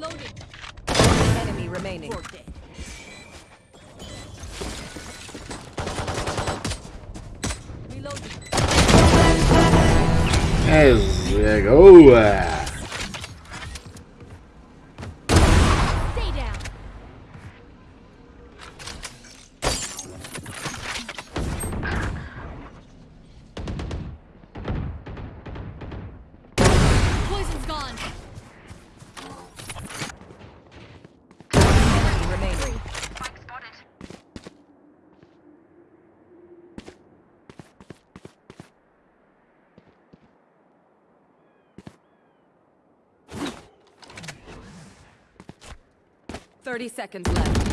Reloading. Enemy remaining. Four dead. Reloading. There we go. 30 seconds left.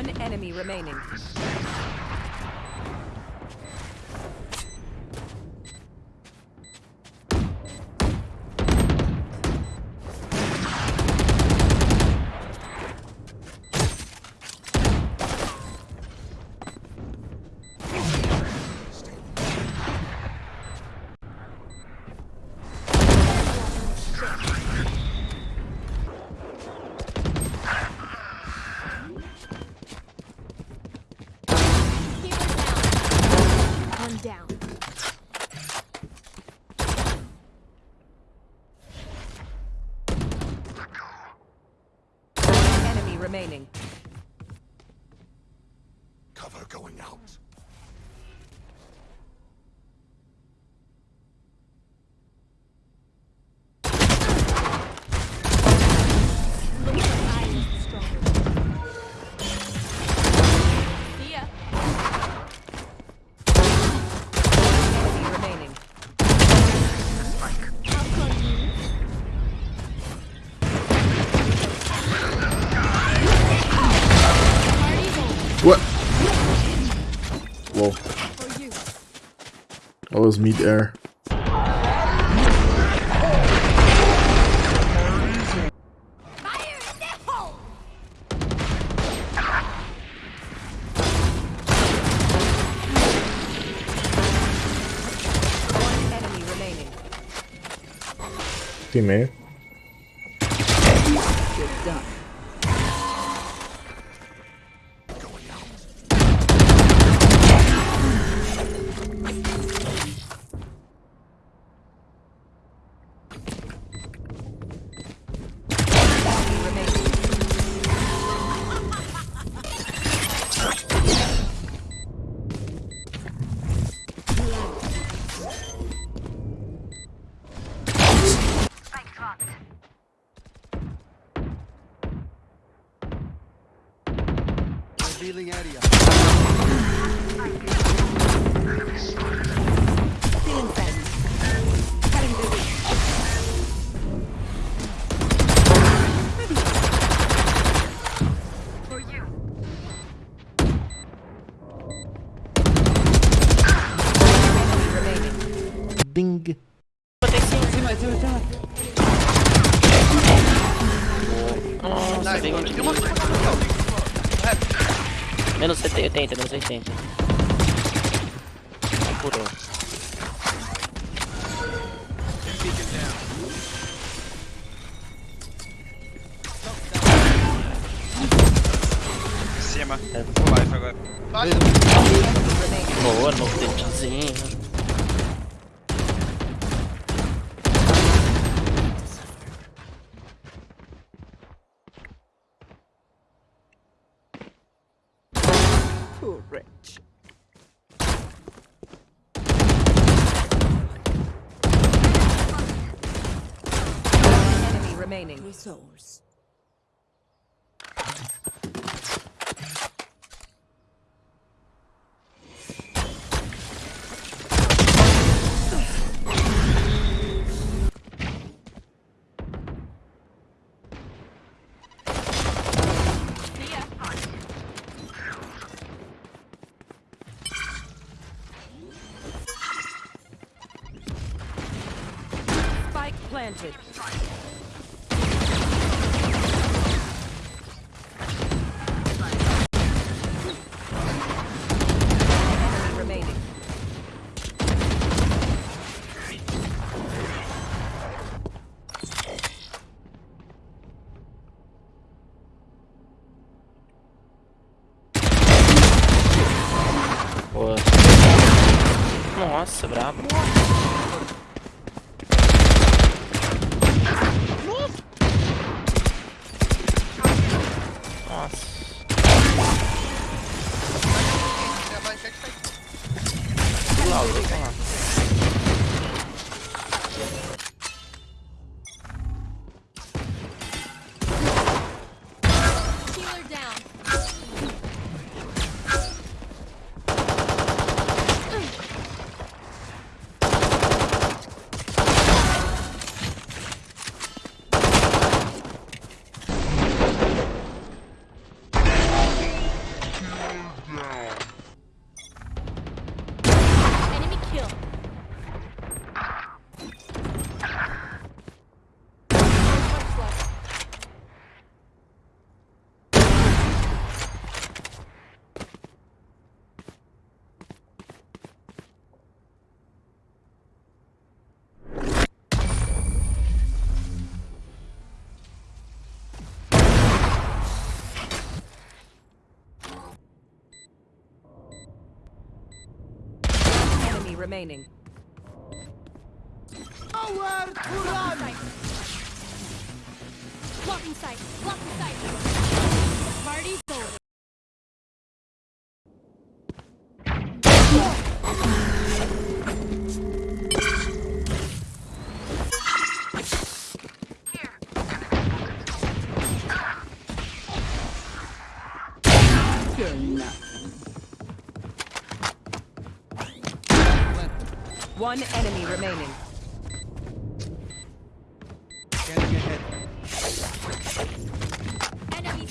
One enemy remaining. Down. Enemy remaining. What? Whoa. For you. That was mid air. Fire in the hole. One enemy remaining. Teammate. Revealing area. Enemy remaining. Ding. Nossa, vem Tem uma coisa aqui, Menos 80, menos 80. Apurou. Em cima. Full life agora. Boa, no dentezinho. Enemy remaining. Souls. Enemy remaining. Boa. Nossa, brabo. Lá, Enemy remaining. Blocking sight. Blocking sight. Party's over. One enemy remaining. Scanning ahead. Enemy.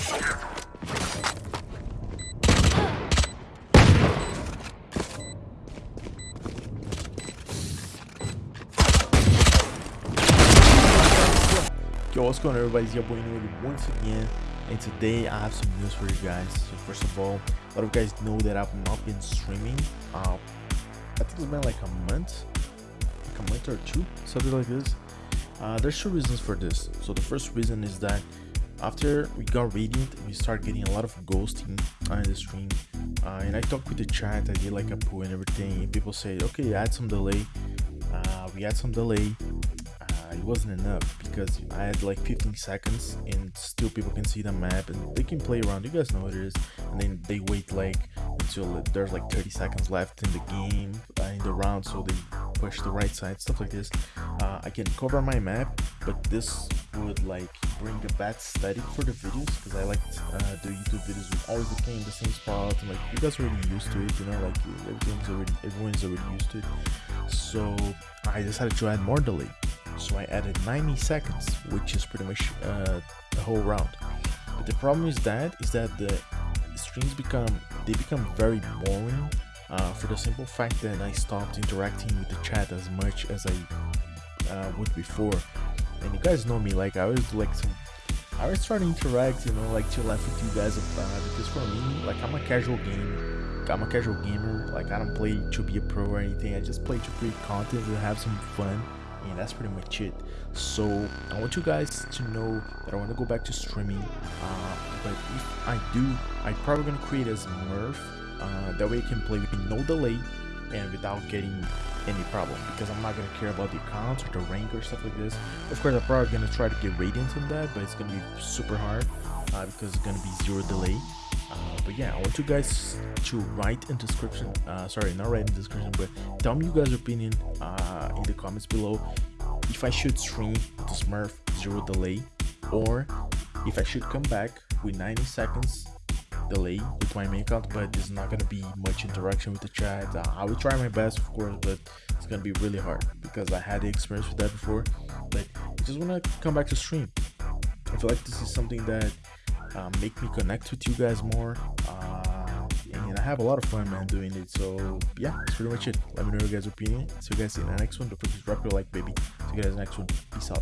Yo, what's going on everybody? It's your boy Noel once again and today I have some news for you guys. So first of all, a lot of you guys know that I've not been streaming. Uh, I think it's been like a month, like a month or two, something like this. Uh, there's two reasons for this. So the first reason is that after we got Radiant, we start getting a lot of ghosting on the stream. Uh, and I talked with the chat, I did like a poll and everything, and people say, okay, add some delay. Uh, we had some delay it wasn't enough because I had like 15 seconds and still people can see the map and they can play around. You guys know what it is. And then they wait like until there's like 30 seconds left in the game, uh, in the round, so they push the right side, stuff like this. Uh, I can cover my map, but this would like bring a bad static for the videos because I like uh, the YouTube videos with always the in the same spot and like you guys are already used to it, you know, like everything's already everyone's already used to it. So I decided to add more delay so I added 90 seconds which is pretty much uh, the whole round. But the problem is that is that the streams become they become very boring uh, for the simple fact that I stopped interacting with the chat as much as I uh, would before. And you guys know me like I always like I always try to interact you know like to laugh with you guys a about because for me like I'm a casual gamer. I'm a casual gamer like I don't play to be a pro or anything. I just play to create content and have some fun and that's pretty much it. So i want you guys to know that i want to go back to streaming uh, but if i do i'm probably to create as smurf uh, that way you can play with no delay and without getting any problem because i'm not to care about the accounts or the rank or stuff like this. Of course i'm probably to try to get radiant on that but it's to be super hard uh, because it's to be zero delay yeah, I want you guys to write in description. Uh, sorry, not write in description, but tell me you guys' opinion uh, in the comments below. If I should stream the Smurf zero delay, or if I should come back with 90 seconds delay with my main account, but there's not gonna be much interaction with the chat. Uh, I will try my best, of course, but it's gonna be really hard because I had the experience with that before. But I just wanna come back to stream. I feel like this is something that uh, make me connect with you guys more uh, and I have a lot of fun man doing it. So yeah that's pretty much it. Let me know your guys opinion. See you guys in the next one. Don't forget to drop your like baby. See you guys next one. Peace out